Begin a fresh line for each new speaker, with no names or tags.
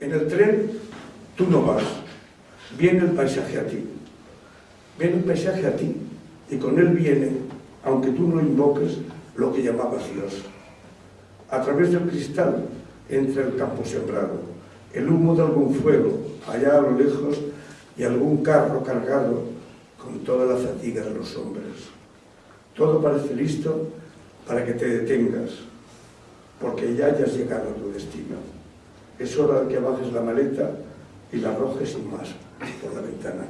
En el tren tú no vas, viene el paisaje a ti. Viene el paisaje a ti y con él viene, aunque tú no invoques, lo que llamabas Dios. A través del cristal entra el campo sembrado, el humo de algún fuego, allá a lo lejos, y algún carro cargado con toda la fatiga de los hombres. Todo parece listo para que te detengas, porque ya hayas llegado a tu destino es hora de que bajes la maleta y la arrojes sin más por la ventana.